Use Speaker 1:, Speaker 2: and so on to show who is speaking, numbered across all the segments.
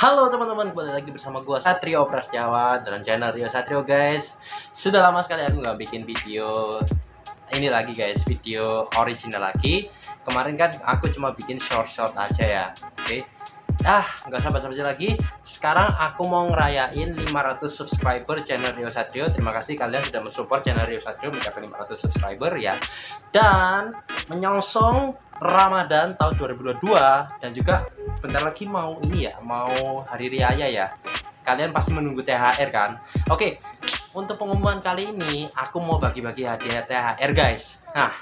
Speaker 1: Halo teman-teman, kembali lagi bersama gua Satrio Prasetyawan dan channel Rio Satrio guys. Sudah lama sekali aku nggak bikin video ini lagi guys, video original lagi. Kemarin kan aku cuma bikin short-short aja ya. Oke. Ah, nggak sabar-sabar lagi. Sekarang aku mau ngerayain 500 subscriber channel Rio Satrio. Terima kasih kalian sudah mensupport channel Rio Satrio mencapai 500 subscriber ya. Dan menyongsong Ramadan tahun 2022 dan juga bentar lagi mau ini ya, mau hari raya ya. Kalian pasti menunggu THR kan? Oke, untuk pengumuman kali ini aku mau bagi-bagi hadiah THR guys. Nah,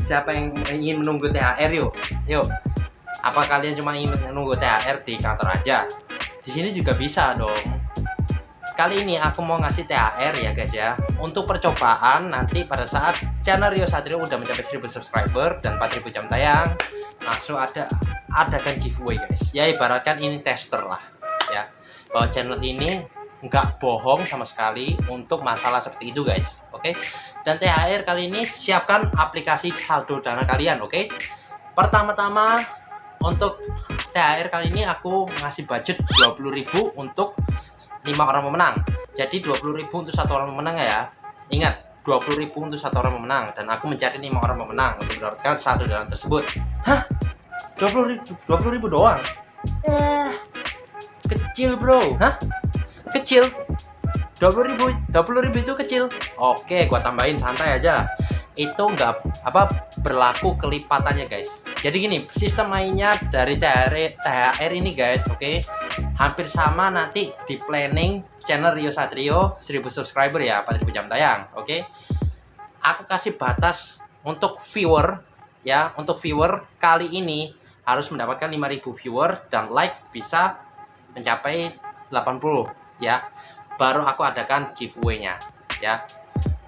Speaker 1: siapa yang ingin menunggu THR yuk? Yuk. Apa kalian cuma ingin menunggu THR di kantor aja? Di sini juga bisa dong. Kali ini aku mau ngasih THR ya guys ya. Untuk percobaan nanti pada saat channel Rio Satrio udah mencapai 1000 subscriber dan 4000 jam tayang Langsung ada adakan giveaway guys. Ya ibaratkan ini tester lah ya. Bahwa channel ini nggak bohong sama sekali untuk masalah seperti itu guys Oke? Dan THR kali ini siapkan aplikasi saldo dana kalian oke? Pertama-tama untuk THR kali ini aku ngasih budget 20.000 untuk 5 orang pemenang. Jadi 20.000 untuk satu orang pemenang ya. Ingat 20.000 untuk satu orang pemenang. Dan aku mencari 5 orang pemenang untuk mendapatkan satu dalam tersebut. Hah? 20.000 20.000 doang? Eh. Kecil bro. Hah? Kecil. 20.000 20.000 itu kecil. Oke gua tambahin santai aja. Itu enggak apa berlaku kelipatannya guys jadi gini sistem mainnya dari THR, THR ini guys oke okay? hampir sama nanti di planning channel Rio Satrio 1000 subscriber ya 4000 jam tayang oke okay? aku kasih batas untuk viewer ya untuk viewer kali ini harus mendapatkan 5000 viewer dan like bisa mencapai 80 ya baru aku adakan giveaway-nya ya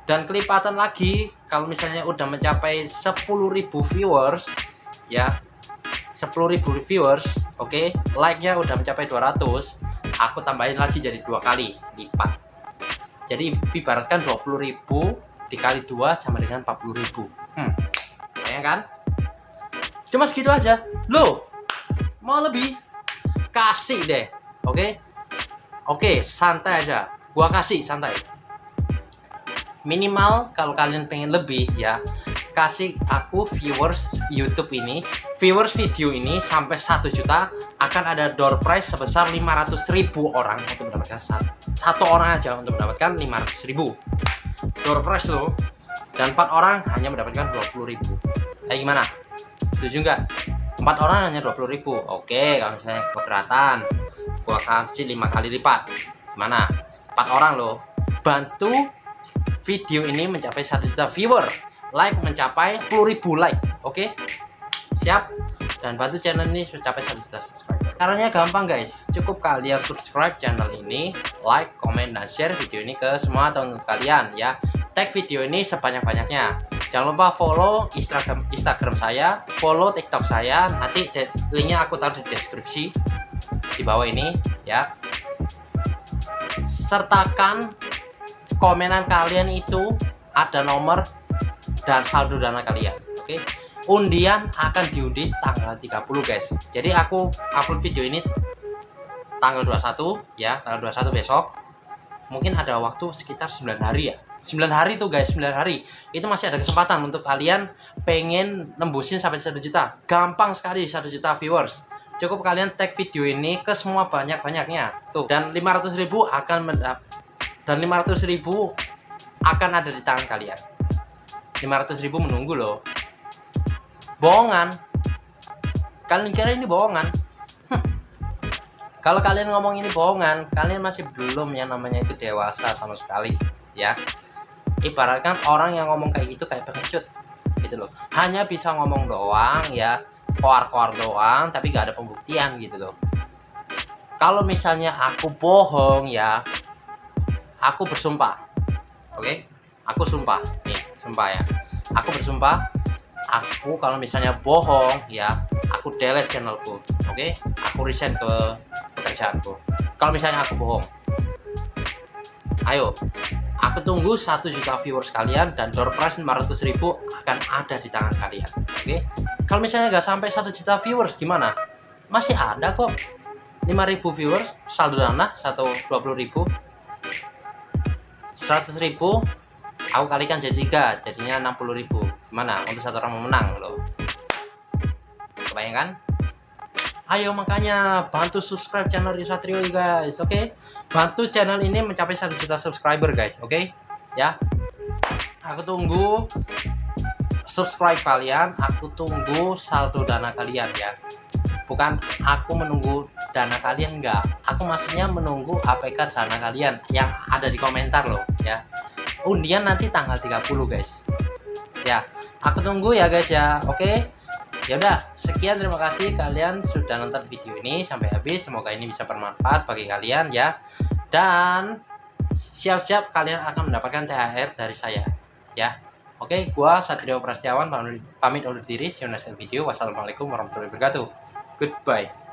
Speaker 1: dan kelipatan lagi kalau misalnya udah mencapai 10.000 viewers ya. 10.000 viewers oke. Okay, like nya udah mencapai 200 aku tambahin lagi jadi dua kali. Lipat. Jadi ibaratkan 20.000 dikali dua sama dengan 40.000 hmm. Kan? Cuma segitu aja. Loh mau lebih? Kasih deh oke? Okay? oke okay, santai aja. Gua kasih santai. Minimal kalau kalian pengen lebih ya kasih aku viewers YouTube ini. Viewers video ini sampai satu juta akan ada door prize sebesar 500 ribu orang untuk mendapatkan satu, satu orang aja untuk mendapatkan 500 ribu. Door prize loh. Dan empat orang hanya mendapatkan 20 ribu. Eh gimana? Setuju nggak? Empat orang hanya 20 ribu. Oke kalau misalnya keberatan gua kasih lima kali lipat. Gimana? Empat orang loh. Bantu video ini mencapai 1 juta viewer like mencapai 10.000 like oke? Okay? siap? Dan bantu channel ini mencapai 1 juta subscriber. Caranya gampang guys. Cukup kalian subscribe channel ini like comment dan share video ini ke semua teman kalian ya. Tag video ini sebanyak-banyaknya. Jangan lupa follow instagram instagram saya follow tiktok saya. Nanti linknya aku taruh di deskripsi di bawah ini ya. Sertakan komenan kalian itu ada nomor dan saldo dana kalian oke? Okay? undian akan diundi tanggal 30 guys. Jadi aku upload video ini tanggal 21 ya tanggal 21 besok. Mungkin ada waktu sekitar 9 hari ya. 9 hari tuh guys 9 hari. Itu masih ada kesempatan untuk kalian pengen nembusin sampai 1 juta. Gampang sekali 1 juta viewers. Cukup kalian tag video ini ke semua banyak-banyaknya. Tuh dan 500 ribu akan mendap dan 500 ribu akan ada di tangan kalian 500 ribu menunggu loh. Bohongan. Kalian kira ini bohongan? Hm. kalau kalian ngomong ini bohongan kalian masih belum yang namanya itu dewasa sama sekali ya. Ibaratkan orang yang ngomong kayak gitu kayak pengecut gitu loh. Hanya bisa ngomong doang ya. Koar-koar doang tapi gak ada pembuktian gitu loh. Kalau misalnya aku bohong ya aku bersumpah oke? Okay? aku sumpah sumpah ya. Aku bersumpah aku kalau misalnya bohong ya aku delete channelku oke? Okay? aku resign ke pekerjaanku. Kalau misalnya aku bohong ayo aku tunggu satu juta viewers kalian dan door prize 500 ribu akan ada di tangan kalian oke? Okay? kalau misalnya nggak sampai satu juta viewers gimana? Masih ada kok. 5000 viewers saldo dana 120.000 100.000 aku kalikan jadi tiga jadinya 60.000 gimana? Untuk satu orang memenang loh. Kebayangkan? Ayo makanya bantu subscribe channel Yusatrio guys oke? Okay? bantu channel ini mencapai 1 juta subscriber guys oke? Okay? ya? Aku tunggu subscribe kalian aku tunggu saldo dana kalian ya. Bukan aku menunggu dana kalian enggak aku maksudnya menunggu APK dana kalian yang ada di komentar loh ya undian nanti tanggal 30 guys. Ya aku tunggu ya guys ya. Oke? Ya udah sekian terima kasih kalian sudah nonton video ini sampai habis. Semoga ini bisa bermanfaat bagi kalian ya. Dan siap-siap kalian akan mendapatkan THR dari saya ya. Oke gua Satrio Prastiawan pamit undur diri. See you next video. Wassalamualaikum warahmatullahi wabarakatuh. Goodbye.